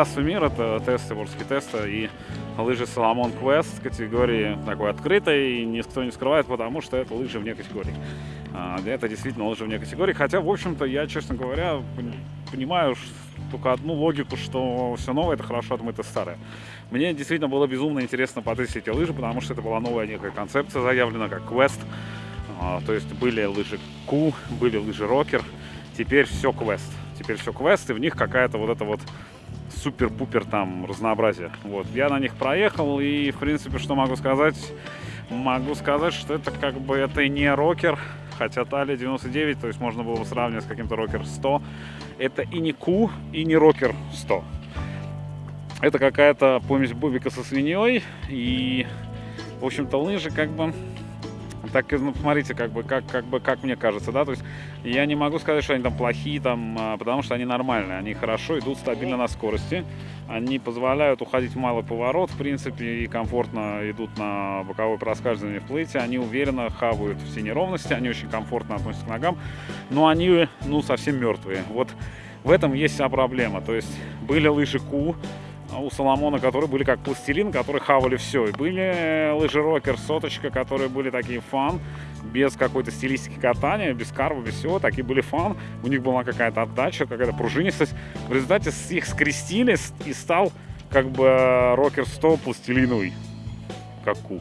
Здравствуй, мир! Это тесты, ворские тесты и лыжи Соломон Квест категории такой открытой. И никто не скрывает, потому что это лыжи вне категории. А, это действительно лыжи вне категории. Хотя, в общем-то, я, честно говоря, понимаю только одну логику, что все новое это хорошо, это старое. Мне действительно было безумно интересно потестить эти лыжи, потому что это была новая некая концепция заявлена, как квест. А, то есть были лыжи Q, были лыжи Рокер, теперь все квест. Теперь все квест, и в них какая-то вот эта вот супер-пупер там разнообразие. Вот. Я на них проехал, и, в принципе, что могу сказать? Могу сказать, что это как бы это не рокер, хотя Талия 99, то есть можно было бы сравнивать с каким-то рокер 100. Это и не Ку, и не рокер 100. Это какая-то помесь бубика со свиньей, и, в общем-то, лыжи как бы так, ну, посмотрите, как бы, как, как бы, как мне кажется, да, то есть я не могу сказать, что они там плохие, там, а, потому что они нормальные, они хорошо идут стабильно на скорости, они позволяют уходить в малый поворот, в принципе, и комфортно идут на боковое проскальзывание в плейте, они уверенно хавают все неровности, они очень комфортно относятся к ногам, но они, ну, совсем мертвые. Вот в этом есть вся проблема, то есть были лыжи Q, у Соломона, которые были как пластилин, которые хавали все. И были лыжерокер, соточка, которые были такие фан, без какой-то стилистики катания, без карва, без всего. Такие были фан. У них была какая-то отдача, какая-то пружинистость. В результате их скрестили и стал как бы рокер 100 пластилиновый, как ку.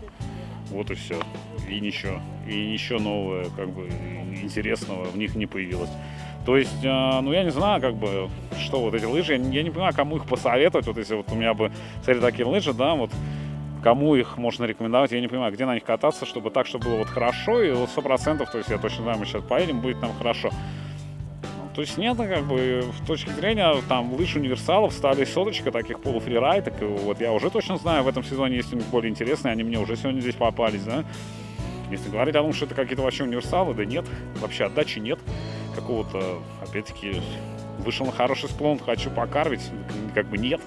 Вот и все. И ничего. И ничего нового, как бы, интересного в них не появилось. То есть, э, ну, я не знаю, как бы, что вот эти лыжи, я не понимаю, кому их посоветовать, вот если вот у меня бы, смотри, такие лыжи, да, вот, кому их можно рекомендовать, я не понимаю, где на них кататься, чтобы так, чтобы было вот хорошо, и вот сто процентов, то есть я точно знаю, мы сейчас поедем, будет нам хорошо. Ну, то есть нет, как бы, в точке зрения, там, лыж универсалов стали соточка таких полуфрирайток, и вот я уже точно знаю, в этом сезоне есть у них более интересные, они мне уже сегодня здесь попались, да. Если говорить о том, что это какие-то вообще универсалы, да нет, вообще отдачи нет какого-то, опять-таки, вышел на хороший склон, хочу покарвить, как бы нет.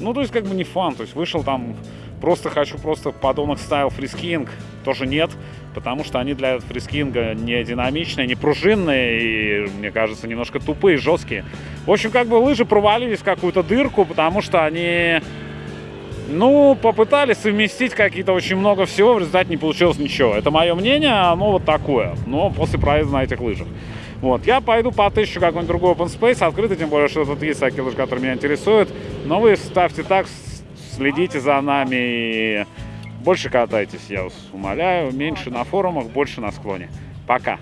Ну, то есть, как бы не фан, то есть вышел там, просто хочу просто подонок стайл фрискинг, тоже нет, потому что они для фрискинга не динамичные, не пружинные и, мне кажется, немножко тупые, жесткие. В общем, как бы лыжи провалились в какую-то дырку, потому что они, ну, попытались совместить какие-то очень много всего, в результате не получилось ничего. Это мое мнение, оно вот такое, но после проезда на этих лыжах. Вот, я пойду потыщу какой-нибудь другой open space, открытый, тем более, что тут есть всякие лыжи, которые меня интересуют. Но вы ставьте так, следите за нами и больше катайтесь, я вас умоляю. Меньше на форумах, больше на склоне. Пока!